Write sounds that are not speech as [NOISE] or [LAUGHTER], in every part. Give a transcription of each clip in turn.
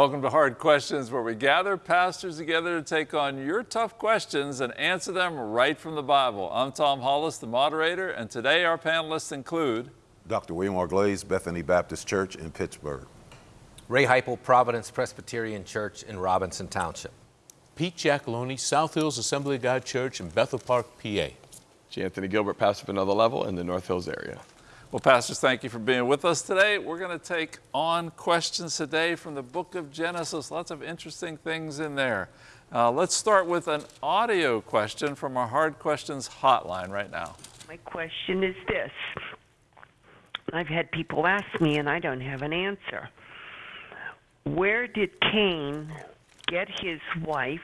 Welcome to Hard Questions, where we gather pastors together to take on your tough questions and answer them right from the Bible. I'm Tom Hollis, the moderator, and today our panelists include Dr. William R. Glaze, Bethany Baptist Church in Pittsburgh. Ray Heipel, Providence Presbyterian Church in Robinson Township. Pete Giacalone, South Hills Assembly of God Church in Bethel Park, PA. J. Anthony Gilbert, pastor of another level in the North Hills area. Well, pastors, thank you for being with us today. We're going to take on questions today from the book of Genesis. Lots of interesting things in there. Uh, let's start with an audio question from our Hard Questions hotline right now. My question is this I've had people ask me, and I don't have an answer. Where did Cain get his wife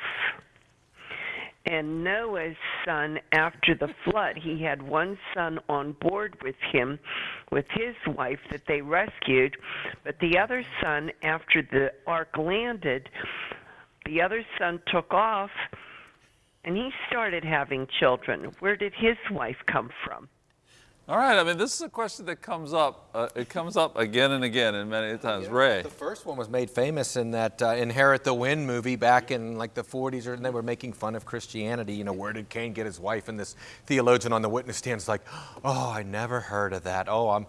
and Noah's son after the flood. He had one son on board with him, with his wife that they rescued, but the other son, after the ark landed, the other son took off and he started having children. Where did his wife come from? All right, I mean, this is a question that comes up. Uh, it comes up again and again and many times. Ray. The first one was made famous in that uh, Inherit the Wind movie back in like the 40s, or they were making fun of Christianity. You know, where did Cain get his wife? And this theologian on the witness stand is like, oh, I never heard of that. Oh, I'm,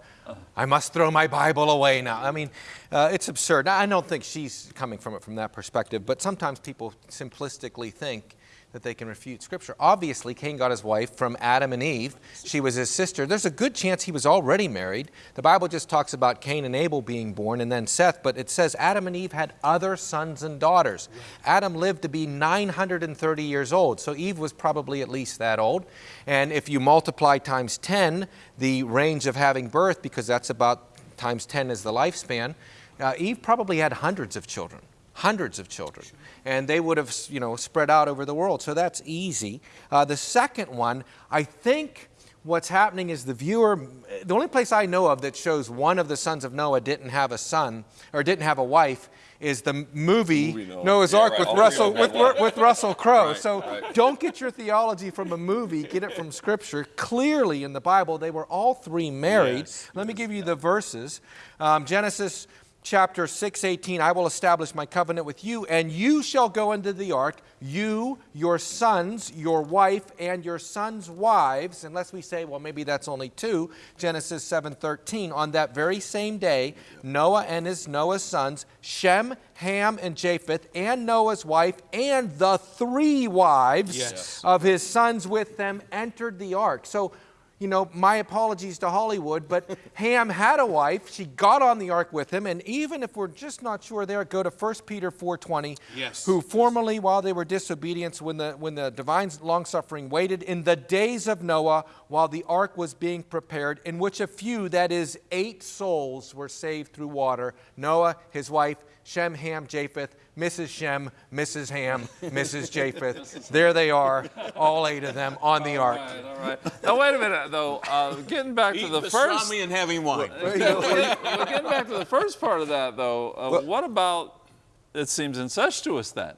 I must throw my Bible away now. I mean, uh, it's absurd. I don't think she's coming from it from that perspective, but sometimes people simplistically think that they can refute Scripture. Obviously, Cain got his wife from Adam and Eve. She was his sister. There's a good chance he was already married. The Bible just talks about Cain and Abel being born and then Seth, but it says Adam and Eve had other sons and daughters. Adam lived to be 930 years old, so Eve was probably at least that old. And if you multiply times 10 the range of having birth, because that's about times 10 is the lifespan, uh, Eve probably had hundreds of children hundreds of children. And they would have, you know, spread out over the world. So that's easy. Uh, the second one, I think what's happening is the viewer, the only place I know of that shows one of the sons of Noah didn't have a son or didn't have a wife is the movie, movie Noah. Noah's yeah, Ark right. with, Russell, with, with, Russell Crowe. Right, so right. don't get your theology from a movie, get it from Scripture. Clearly in the Bible, they were all three married. Yes, Let yes, me give you the verses. Um, Genesis chapter 6:18 I will establish my covenant with you and you shall go into the ark you your sons your wife and your sons wives unless we say well maybe that's only two Genesis 7:13 on that very same day Noah and his Noah's sons Shem Ham and Japheth and Noah's wife and the three wives yes. of his sons with them entered the ark so you know, my apologies to Hollywood, but [LAUGHS] Ham had a wife. She got on the ark with him, and even if we're just not sure there, go to 1 Peter 4.20, yes. who formerly, while they were disobedient, when the, when the divine long-suffering waited, in the days of Noah, while the ark was being prepared, in which a few, that is, eight souls, were saved through water, Noah, his wife, Shem, Ham, Japheth, Mrs. Shem, Mrs. Ham, Mrs. Japheth. There they are, all eight of them on the ark. All right, all right. Now wait a minute, though. Uh, getting back to the first. and having wine. Getting back to the first part of that, though. Uh, well, what about? It seems incestuous then.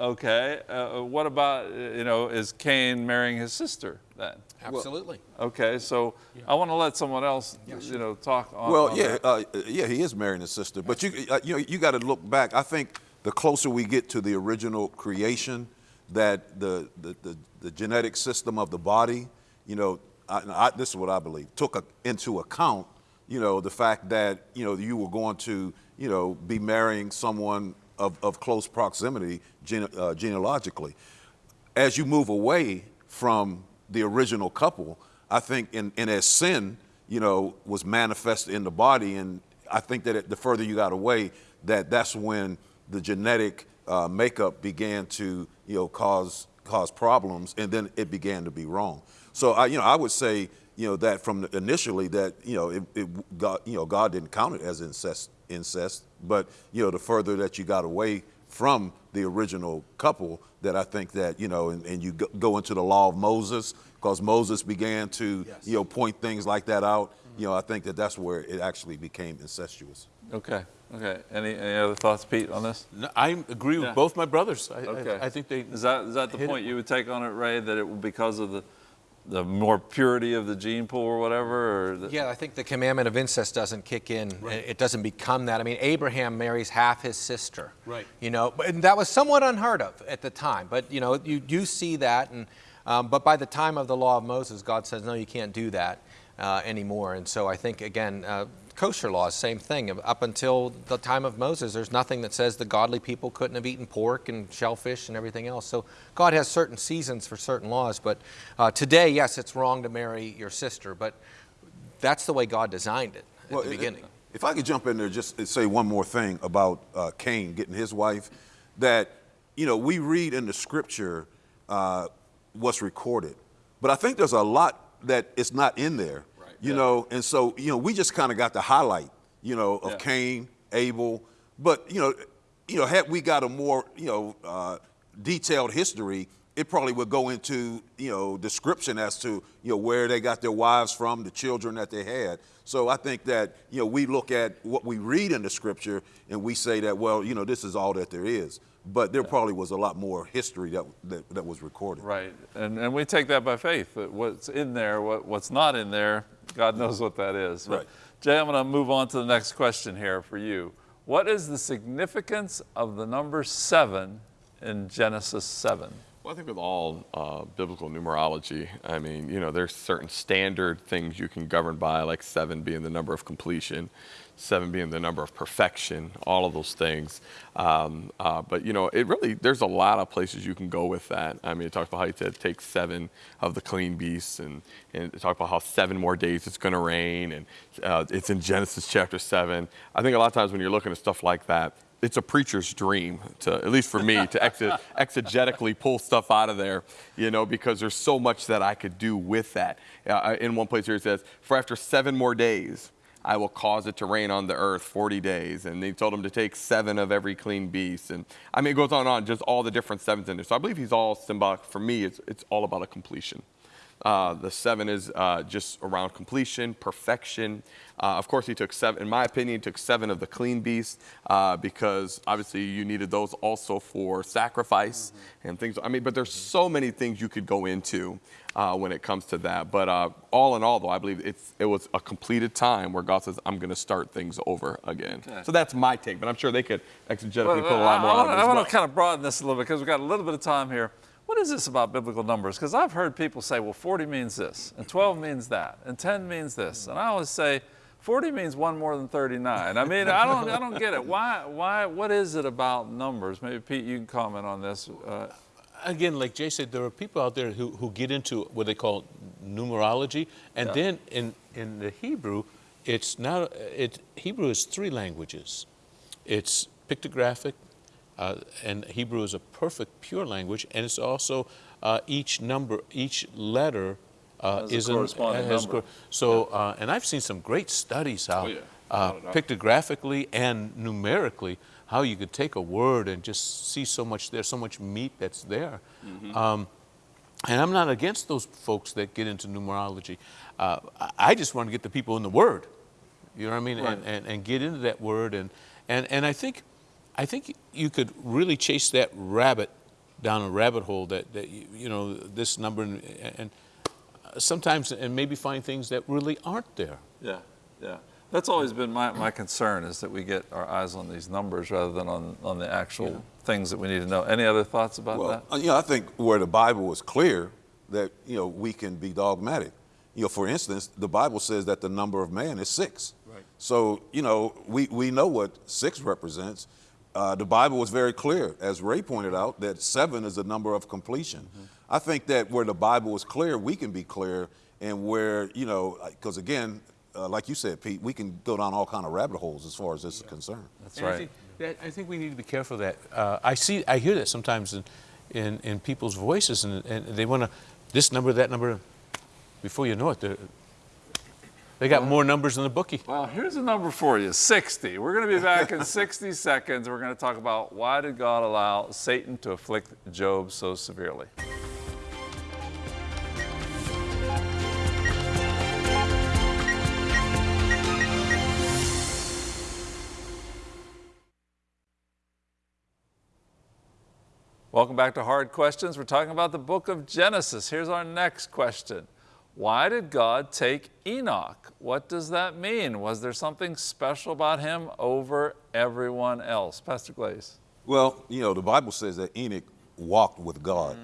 Okay. Uh, what about you know? Is Cain marrying his sister then? Absolutely. Well, okay, so yeah. I want to let someone else, yeah, sure. you know, talk. On, well, on yeah, uh, yeah, he is marrying his sister, but you, uh, you know, you got to look back. I think the closer we get to the original creation, that the, the, the, the genetic system of the body, you know, I, I, this is what I believe, took a, into account, you know, the fact that, you know, you were going to, you know, be marrying someone of, of close proximity gene, uh, genealogically. As you move away from the original couple, I think, and, and as sin, you know, was manifested in the body, and I think that it, the further you got away, that that's when the genetic uh, makeup began to you know cause cause problems, and then it began to be wrong. So I you know I would say you know that from initially that you know it, it God you know God didn't count it as incest incest, but you know the further that you got away from the original couple that I think that you know and, and you go into the law of Moses because Moses began to yes. you know point things like that out. Mm -hmm. You know I think that that's where it actually became incestuous. Okay. Okay. Any, any other thoughts, Pete, on this? No, I agree with yeah. both my brothers. I, okay. I, I, think they. Is that is that the point it. you would take on it, Ray? That it was because of the the more purity of the gene pool or whatever? Or the, Yeah, I think the commandment of incest doesn't kick in. It doesn't become that. I mean, Abraham marries half his sister. Right. You know, and that was somewhat unheard of at the time. But you know, you do see that, and um, but by the time of the law of Moses, God says, no, you can't do that uh, anymore. And so I think again, uh, kosher laws, same thing. Up until the time of Moses, there's nothing that says the godly people couldn't have eaten pork and shellfish and everything else. So God has certain seasons for certain laws. But uh, today, yes, it's wrong to marry your sister, but that's the way God designed it at Well, the it- beginning. If I could jump in there just say one more thing about uh, Cain getting his wife, that, you know, we read in the scripture uh, what's recorded, but I think there's a lot that is not in there, you know, and so, you know, we just kind of got the highlight, you know, of Yeah. Cain, Abel, but, you know, you know, had we got a more, you know, uh, detailed history, it probably would go into, you know, description as to, you know, where they got their wives from, the children that they had. So I think that, you know, we look at what we read in the scripture and we say that, well, you know, this is all that there is. But there probably was a lot more history that, that, that was recorded. Right, and, and we take that by faith, what's in there, what, what's not in there, God knows what that is. But Right. Jay, I'm going to move on to the next question here for you. What is the significance of the number seven in Genesis 7? Well, I think with all uh, biblical numerology, I mean, you know, there's certain standard things you can govern by, like seven being the number of completion, seven being the number of perfection, all of those things. Um, uh, but you know, it really there's a lot of places you can go with that. I mean, it talks about how you said take seven of the clean beasts, and and it talks about how seven more days it's going to rain, and uh, it's in Genesis chapter seven. I think a lot of times when you're looking at stuff like that, it's a preacher's dream to, at least for me, to [LAUGHS] exe- exegetically pull stuff out of there, you know, because there's so much that I could do with that. Uh, in one place here it says, for after seven more days, I will cause it to rain on the earth 40 days. And they told him to take seven of every clean beast. And I mean, it goes on and on, just all the different sevens in there. So I believe he's all symbolic. For me, it's, it's all about a completion. Uh, the seven is uh, just around completion, perfection. Uh, of course, he took seven, in my opinion, he took seven of the clean beasts uh, because obviously you needed those also for sacrifice and things. I mean, but there's so many things you could go into uh, when it comes to that. But uh, all in all, though, I believe it's, it was a completed time where God says, I'm going to start things over again. So that's my take, but I'm sure they could exegetically put a lot more I, on it I want to kind of broaden this a little bit because we've got a little bit of time here. What is this about biblical numbers? Because I've heard people say, well, 40 means this, and 12 means that, and 10 means this. And I always say, 40 means one more than 39. I mean, I don't, I don't get it. Why, why, what is it about numbers? Maybe Pete, you can comment on this. Uh, again, like Jay said, there are people out there who, who get into what they call numerology, and Yeah. then in, in the Hebrew, it's not it Hebrew is three languages. It's pictographic, uh, and Hebrew is a perfect pure language, and it's also uh, each number, each letter uh, a is an- corresponding has number. so, uh, and I've seen some great studies how, Oh, yeah. uh, a pictographically and numerically, how you could take a word and just see so much there, so much meat that's there. Mm-hmm. Um, and I'm not against those folks that get into numerology. Uh, I- just want to get the people in the Word. You know what I mean? And, and, and get into that Word. And, and, and I, think, I think you could really chase that rabbit down a rabbit hole that, that you, you know, this number, and, and sometimes, and maybe find things that really aren't there. Yeah, yeah. That's always been my, my concern is that we get our eyes on these numbers rather than on, on the actual things that we need to know. Any other thoughts about Well, that? uh, you know, I think where the Bible is clear that, you know, we can be dogmatic. You know, for instance, the Bible says that the number of man is six. Right. So, you know, we, we know what six represents. Uh, the Bible was very clear, as Ray pointed out, that seven is the number of completion. I think that where the Bible is clear, we can be clear, and where, you know, because again, uh, like you said, Pete, we can go down all kind of rabbit holes as far as this is concerned. That's And I right. think, that, I think we need to be careful of that. Uh, I see, I hear that sometimes in, in, in people's voices, and, and they want to this number, that number. Before you know it, they're- they got more numbers than the bookie. Well, here's a number for you 60. We're going to be back in 60 [LAUGHS] seconds. We're going to talk about why did God allow Satan to afflict Job so severely. Welcome back to Hard Questions. We're talking about the book of Genesis. Here's our next question. Why did God take Enoch? What does that mean? Was there something special about him over everyone else? Pastor Glaze. Well, you know, the Bible says that Enoch walked with God.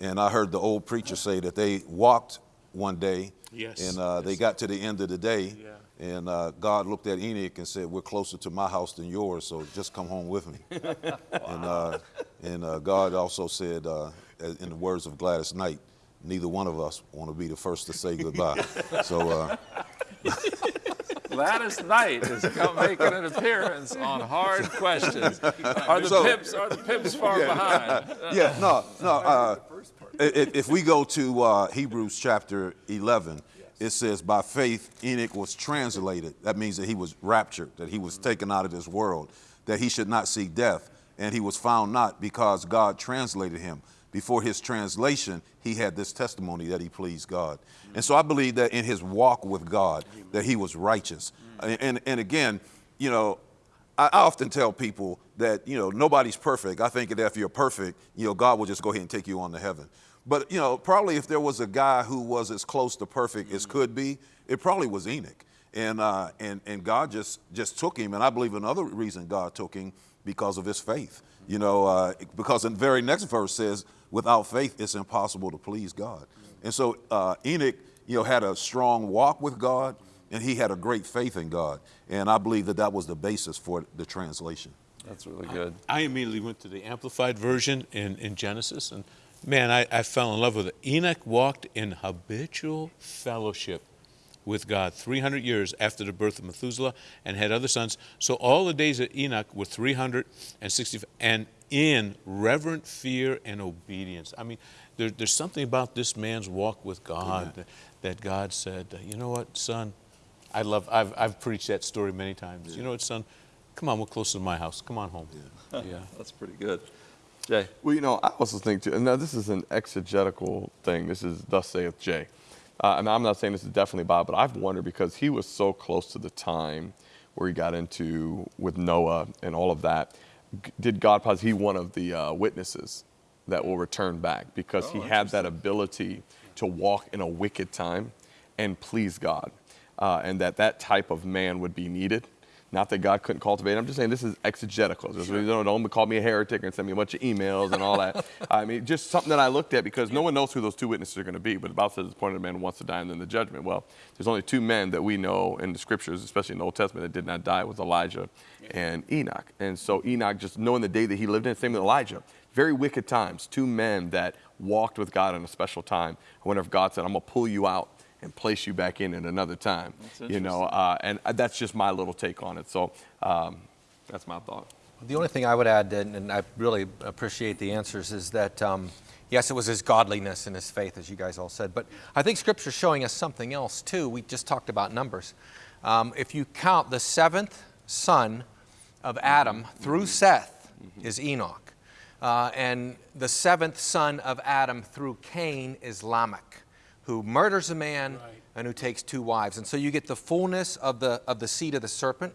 And I heard the old preacher say that they walked one day Yes, and uh, they got to the end of the day. And uh, God looked at Enoch and said, We're closer to my house than yours, so just come home with me. [LAUGHS] And, uh, and uh, God also said, uh, in the words of Gladys Knight, neither one of us want to be the first to say goodbye. so, uh, [LAUGHS] Gladys Knight is come making an appearance on Hard [LAUGHS] Questions. Are the So- pips are the pips far behind? [LAUGHS] yeah, no, no. Uh, if we go to uh, Hebrews chapter 11, it says, By faith Enoch was translated. That means that he was raptured, that he was taken out of this world, that he should not see death. And he was found not because God translated him. Before his translation, he had this testimony that he pleased God. And so I believe that in his walk with God, that he was righteous. And, and, and again, you know, I I often tell people that you know nobody's perfect. I think that if you're perfect, you know God will just go ahead and take you on to heaven. But you know, probably if there was a guy who was as close to perfect as could be, it probably was Enoch. And uh, and and God just just took him. And I believe another reason God took him because of his faith. You know, uh, because the very next verse says, "Without faith, it's impossible to please God." And so uh, Enoch, you know, had a strong walk with God and he had a great faith in God. And I believe that that was the basis for the translation. That's really good. I immediately went to the Amplified Version in, in Genesis, and man, I, I fell in love with it. Enoch walked in habitual fellowship with God 300 years after the birth of Methuselah and had other sons. So all the days of Enoch were 360, and in reverent fear and obedience. I mean, there, there's something about this man's walk with God that, that God said, you know what, son, I love, I've, I've preached that story many times. You know what, son, come on, we're close to my house. Come on home. Yeah. [LAUGHS] [LAUGHS] That's pretty good. Jay. Well, you know, I also think too, and now this is an exegetical thing. This is thus saith Jay. Uh, and I'm not saying this is definitely Bob, but I've wondered because he was so close to the time where he got into with Noah and all of that. Did God pause? He one of the uh, witnesses that will return back because he had that ability to walk in a wicked time and please God, uh, and that that type of man would be needed. Not that God couldn't cultivate. I'm just saying this is exegetical. Just, you know, don't call me a heretic and send me a bunch of emails and all that. [LAUGHS] I mean, just something that I looked at because no one knows who those two witnesses are going to be. But the Bible says the point of man wants to die and then the judgment. Well, there's only two men that we know in the scriptures, especially in the Old Testament, that did not die was Elijah and Enoch. And so Enoch, just knowing the day that he lived in, same with Elijah. Very wicked times. Two men that walked with God in a special time. I wonder if God said, I'm going to pull you out and place you back in at another time. you know, uh, and that's just my little take on it. So um, that's my thought. The only thing I would add, and, and I really appreciate the answers, is that um, yes, it was his godliness and his faith, as you guys all said, but I think Scripture's showing us something else too. We just talked about numbers. Um, if you count the seventh son of Adam through Seth is Enoch, uh, and the seventh son of Adam through Cain is Lamech, who murders a man and who takes two wives, and so you get the fullness of the of the seed of the serpent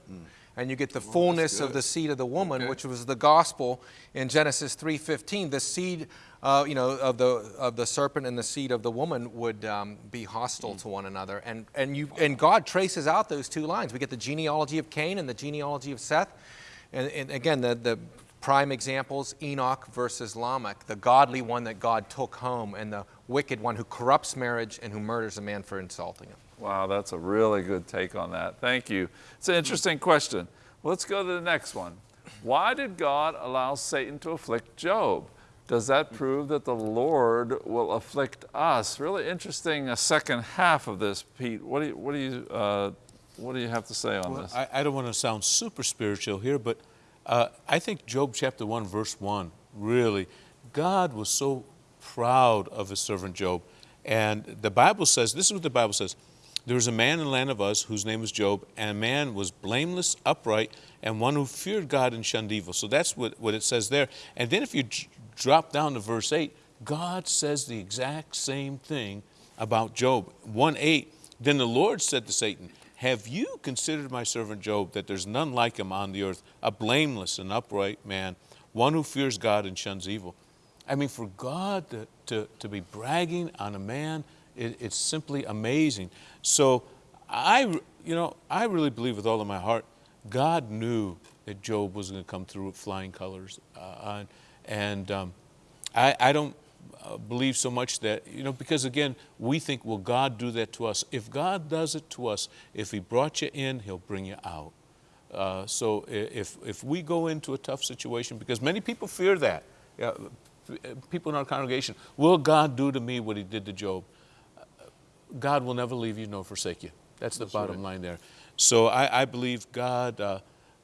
and you get the fullness of the seed of the woman, which was the gospel in Genesis 3:15. The seed, uh, you know, of the of the serpent and the seed of the woman would um, be hostile to one another, and and you and God traces out those two lines. We get the genealogy of Cain and the genealogy of Seth, and, and again the the prime examples Enoch versus Lamech, the godly one that God took home, and the wicked one who corrupts marriage and who murders a man for insulting him. Wow, that's a really good take on that. Thank you. It's an interesting question. Let's go to the next one. Why did God allow Satan to afflict Job? Does that prove that the Lord will afflict us? Really interesting. A second half of this, Pete. What do you what do you uh, what do you have to say on Well, this? I, I don't want to sound super spiritual here, but uh, I think Job chapter 1, verse 1, really, God was so proud of his servant Job. And the Bible says, this is what the Bible says there was a man in the land of Uz whose name was Job, and a man was blameless, upright, and one who feared God and shunned evil. So that's what, what it says there. And then if you drop down to verse 8, God says the exact same thing about Job. 1 8, then the Lord said to Satan, Have you considered my servant Job, that there's none like him on the earth, a blameless and upright man, one who fears God and shuns evil? I mean, for God to, to, to be bragging on a man, it, it's simply amazing. So I, you know, I really believe with all of my heart, God knew that Job was going to come through with flying colors. Uh, and um, I, I don't uh, believe so much that, you know, because again, we think, will God do that to us? If God does it to us, if He brought you in, He'll bring you out. Uh, so if, if we go into a tough situation, because many people fear that, yeah, people in our congregation, will God do to me what He did to Job? God will never leave you nor forsake you. That's the That's bottom right. line there. So I, I believe God,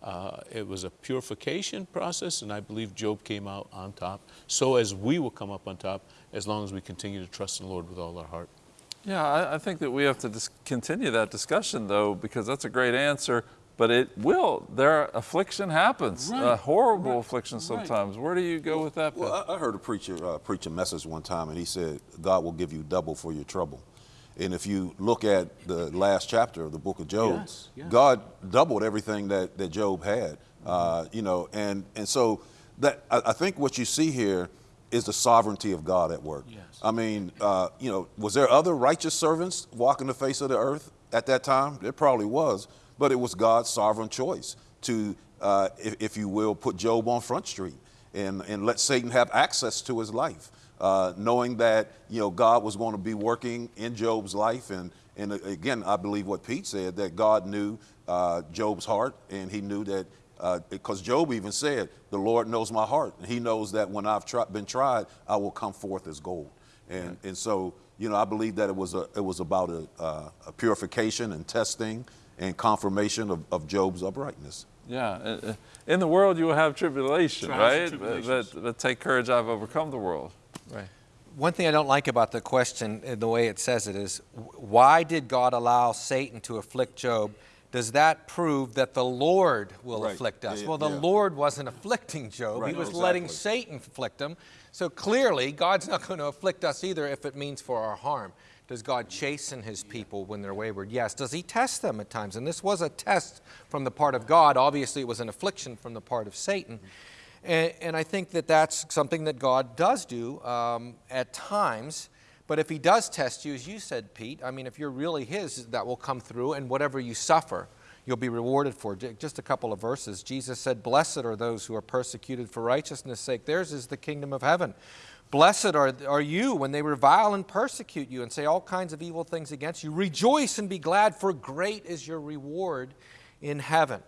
uh, uh, it was a purification process, and I believe Job came out on top. So as we will come up on top, as long as we continue to trust in the Lord with all our heart. Yeah, I, I think that we have to continue that discussion, though, because that's a great answer. But it will. There, affliction happens. Right. A horrible right. affliction sometimes. Right. Where do you go with that? Well, I, I heard a preacher uh, preach a message one time, and he said, "God will give you double for your trouble." And if you look at the last chapter of the book of Job, yes, yes. God doubled everything that, that Job had. Uh, you know, and, and so that I, I, think what you see here is the sovereignty of God at work. Yes. I mean, uh, you know, was there other righteous servants walking the face of the earth at that time? There probably was, but it was God's sovereign choice to, uh, if, if you will, put Job on Front Street and, and let Satan have access to his life uh, knowing that you know God was going to be working in Job's life, and and again, I believe what Pete said that God knew uh, Job's heart, and He knew that because uh, Job even said, "The Lord knows my heart, and He knows that when I've tri- been tried, I will come forth as gold." And and so you know, I believe that it was a it was about a, uh, a purification and testing and confirmation of, of Job's uprightness. Yeah, uh, uh, in the world you will have tribulation, right? But, but take courage, I've overcome the world. Right. One thing I don't like about the question, uh, the way it says it, is why did God allow Satan to afflict Job? Does that prove that the Lord will right. afflict us? Yeah, well, the yeah. Lord wasn't afflicting Job. Right. He was exactly. letting Satan afflict him. So clearly, God's not [LAUGHS] going to afflict us either if it means for our harm. Does God chasten his people when they're wayward? Yes. Does he test them at times? And this was a test from the part of God. Obviously, it was an affliction from the part of Satan. Mm-hmm. And, and I think that that's something that God does do um, at times. But if He does test you, as you said, Pete, I mean, if you're really His, that will come through, and whatever you suffer, you'll be rewarded for. Just a couple of verses. Jesus said, Blessed are those who are persecuted for righteousness' sake. Theirs is the kingdom of heaven. Blessed are, are you when they revile and persecute you and say all kinds of evil things against you. Rejoice and be glad, for great is your reward in heaven.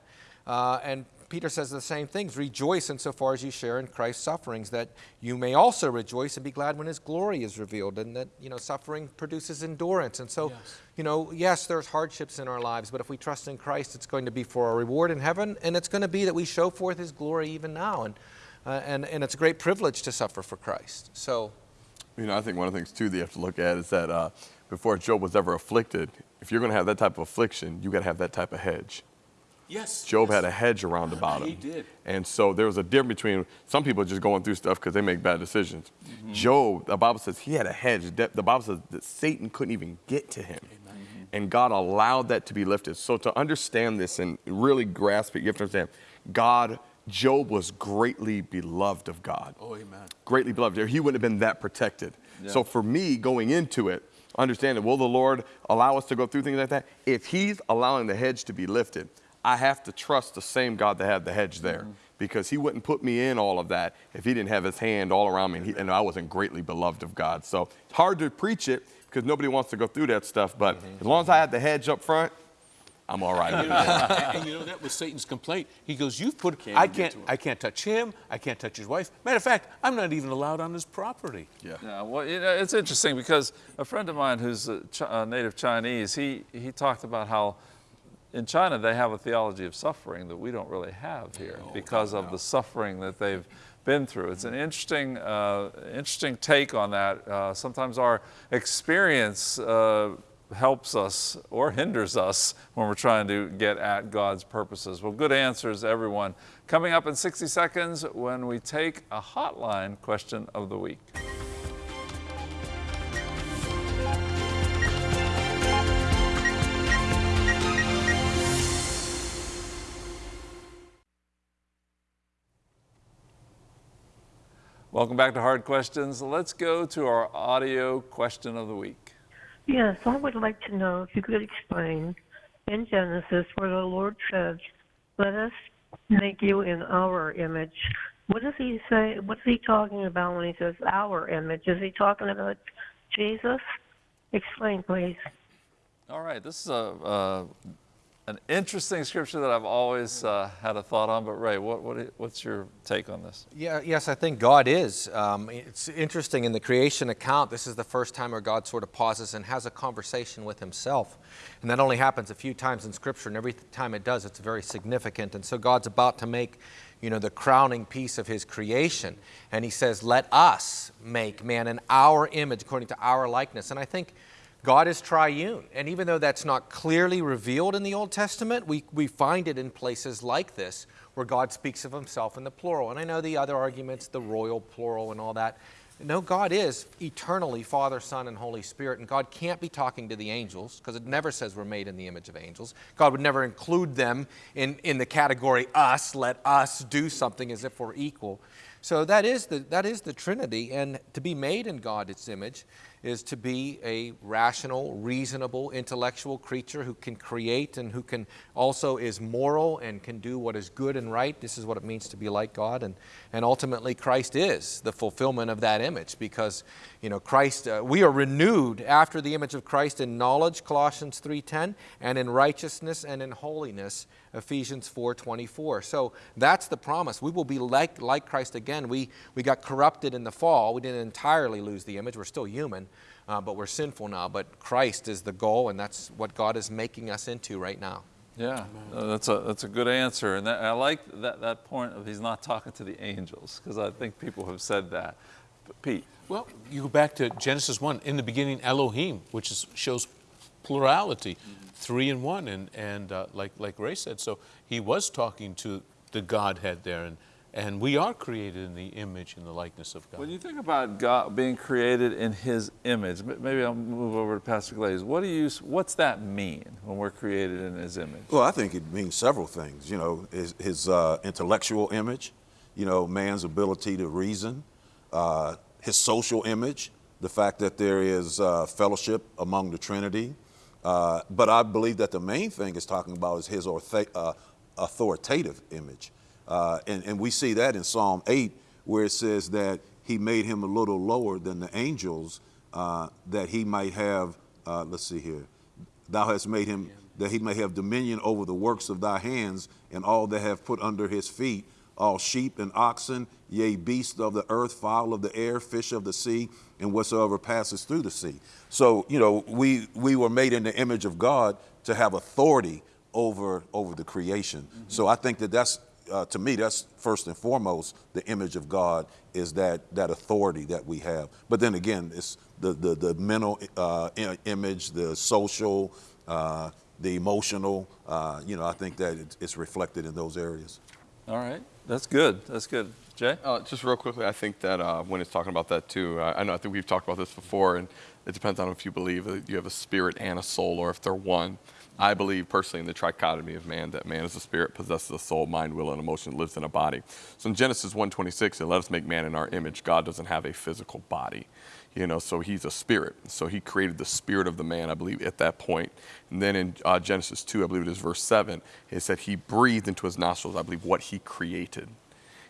Uh, and Peter says the same things. Rejoice insofar as you share in Christ's sufferings, that you may also rejoice and be glad when his glory is revealed, and that, you know, suffering produces endurance. And so, yes. you know, yes, there's hardships in our lives, but if we trust in Christ, it's going to be for our reward in heaven, and it's going to be that we show forth his glory even now. And, uh, and, and it's a great privilege to suffer for Christ. So, you know, I think one of the things, too, that you have to look at is that uh, before Job was ever afflicted, if you're going to have that type of affliction, you got to have that type of hedge. Yes. Job yes. had a hedge around about him. He did. And so there was a difference between some people just going through stuff because they make bad decisions. Mm-hmm. Job, the Bible says he had a hedge. The Bible says that Satan couldn't even get to him. Amen. And God allowed that to be lifted. So to understand this and really grasp it, you have to understand God, Job was greatly beloved of God. Oh, amen. Greatly beloved. He wouldn't have been that protected. Yeah. So for me, going into it, understanding, will the Lord allow us to go through things like that? If He's allowing the hedge to be lifted, I have to trust the same God that had the hedge there mm-hmm. because he wouldn't put me in all of that if he didn't have his hand all around me and, he, and, I wasn't greatly beloved of God. So it's hard to preach it because nobody wants to go through that stuff. But mm-hmm. as long as I had the hedge up front, I'm all right. [LAUGHS] and, you know, and, you know that was Satan's complaint. He goes, "You've put can't I can't I can't touch him. I can't touch his wife. Matter of fact, I'm not even allowed on his property." Yeah. Yeah. Well, you know, it's interesting because a friend of mine who's a, Ch- a native Chinese, he he talked about how in China, they have a theology of suffering that we don't really have here oh, because of the suffering that they've been through. It's an interesting, uh, interesting take on that. Uh, sometimes our experience uh, helps us or hinders us when we're trying to get at God's purposes. Well, good answers, everyone. Coming up in 60 seconds when we take a hotline question of the week. Welcome back to Hard Questions. Let's go to our audio question of the week. Yes, I would like to know if you could explain in Genesis where the Lord says, "Let us make you in our image." What does he say? What's he talking about when he says our image? Is he talking about Jesus? Explain, please. All right, this is a, uh, an interesting scripture that I've always uh, had a thought on, but Ray, what, what, what's your take on this? Yeah, yes, I think God is. Um, it's interesting in the creation account, this is the first time where God sort of pauses and has a conversation with himself. And that only happens a few times in Scripture, and every time it does, it's very significant. And so God's about to make you know, the crowning piece of his creation. And he says, Let us make man in our image according to our likeness. And I think God is triune. And even though that's not clearly revealed in the Old Testament, we, we find it in places like this where God speaks of himself in the plural. And I know the other arguments, the royal plural and all that. No, God is eternally Father, Son, and Holy Spirit, and God can't be talking to the angels because it never says we're made in the image of angels. God would never include them in, in the category us, let us do something as if we're equal. So that is, the, that is the Trinity, and to be made in God's image is to be a rational, reasonable, intellectual creature who can create and who can also is moral and can do what is good and right. This is what it means to be like God. And, and ultimately, Christ is the fulfillment of that image because, you know, Christ, uh, we are renewed after the image of Christ in knowledge, Colossians 3.10, and in righteousness and in holiness, Ephesians 4.24. So that's the promise. We will be like, like Christ again. We, we got corrupted in the fall. We didn't entirely lose the image. We're still human uh, but we're sinful now. But Christ is the goal, and that's what God is making us into right now. Yeah, uh, that's a that's a good answer, and that, I like that that point of he's not talking to the angels because I think people have said that. But Pete, Well, you go back to Genesis 1, in the beginning, Elohim, which is, shows plurality, three in one, and, and uh, like, like Ray said, so he was talking to the Godhead there, and, and we are created in the image and the likeness of God. when you think about God being created in His image, maybe I'll move over to Pastor Glaze. What do you what's that mean when we're created in His image? Well, I think it means several things. You know, his, his uh, intellectual image, you know, man's ability to reason, uh, his social image, the fact that there is uh, fellowship among the Trinity. Uh, but I believe that the main thing is talking about is his uh, authoritative image. Uh, and, and we see that in Psalm 8, where it says that he made him a little lower than the angels, uh, that he might have, uh, let's see here, thou hast made him that he may have dominion over the works of thy hands and all that have put under his feet all sheep and oxen yea beasts of the earth fowl of the air fish of the sea and whatsoever passes through the sea. So you know we we were made in the image of god to have authority over over the creation. So i think that that's uh, to me that's first and foremost the image of god is that that authority that we have. But then again it's the the, the mental uh, image the social uh, the emotional uh, you know i think that it's reflected in those areas All right, that's good. That's good. Jay? Uh, just real quickly, I think that uh, when it's talking about that too, I, I know I think we've talked about this before, and it depends on if you believe that you have a spirit and a soul, or if they're one. I believe personally in the trichotomy of man, that man is a spirit, possesses a soul, mind, will, and emotion, lives in a body. So in Genesis 1:26, it let us make man in our image. God doesn't have a physical body, you know, so he's a spirit. So he created the spirit of the man, I believe, at that point. And then in uh, Genesis 2, I believe it is verse 7, it said he breathed into his nostrils, I believe, what he created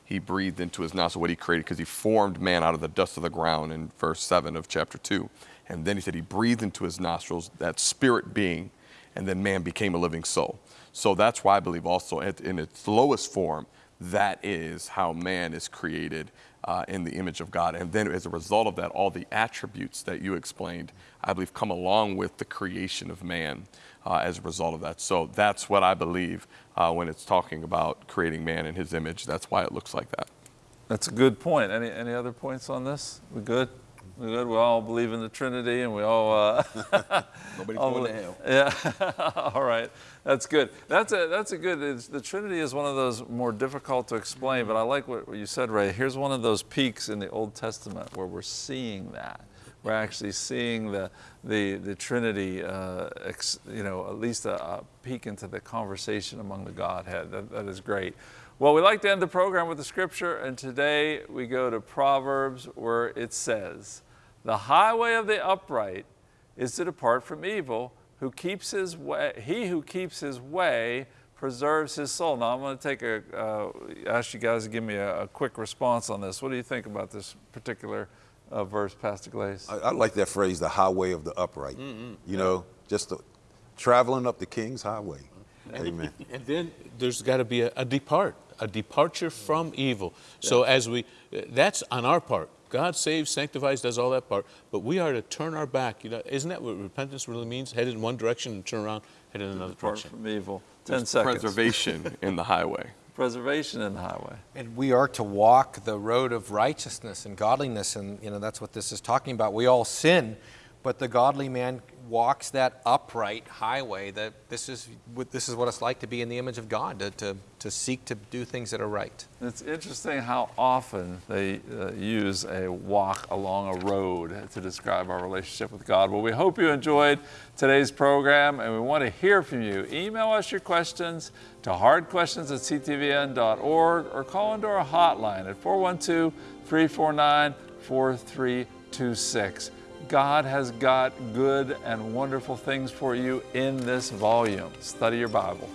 he breathed into his nostrils what he created because he formed man out of the dust of the ground in verse 7 of chapter 2. And then he said he breathed into his nostrils that spirit being, and then man became a living soul. So that's why I believe also at, in its lowest form, that is how man is created uh, in the image of God. And then as a result of that, all the attributes that you explained, I believe, come along with the creation of man uh, as a result of that. So that's what I believe uh, when it's talking about creating man in his image. That's why it looks like that. That's a good point. Any, any other points on this? We good? We good? We all believe in the Trinity and we all. Uh, [LAUGHS] Nobody's [LAUGHS] all going to hell. [LAUGHS] Yeah. all right. That's good. That's a, that's a good. It's, the Trinity is one of those more difficult to explain, but I like what, what you said, Ray. Here's one of those peaks in the Old Testament where we're seeing that. We're actually seeing the, the, the Trinity, uh, ex, you know, at least a, a peek into the conversation among the Godhead. That, that is great. Well, we like to end the program with the scripture, and today we go to Proverbs where it says, The highway of the upright is to depart from evil, who keeps his way, he who keeps his way preserves his soul. Now I'm going to take a, uh, ask you guys to give me a, a quick response on this. What do you think about this particular uh, verse, Pastor Glaze? I, I like that phrase, the highway of the upright. Mm, mm. You know, just the, traveling up the King's highway. Amen. [LAUGHS] And then there's got to be a, a depart, a departure mm. from evil. So as we, eh, that's on our part. God saves, sanctifies, does all that part, but we are to turn our back. You know, isn't that what repentance really means? Head in one direction and turn around, head in another Depart direction. from evil. 10 There's seconds. Preservation in the highway. [LAUGHS] Preservation in the highway. And we are to walk the road of righteousness and godliness, and you know that's what this is talking about. We all sin, but the godly man walks that upright highway. That this is this is what it's like to be in the image of God, to, to, to seek to do things that are right. It's interesting how often they uh, use a walk along a road to describe our relationship with God. Well, we hope you enjoyed today's program and we want to hear from you. Email us your questions to hardquestions at ctvn.org or call into our hotline at 412 349 4326. God has got good and wonderful things for you in this volume. Study your Bible.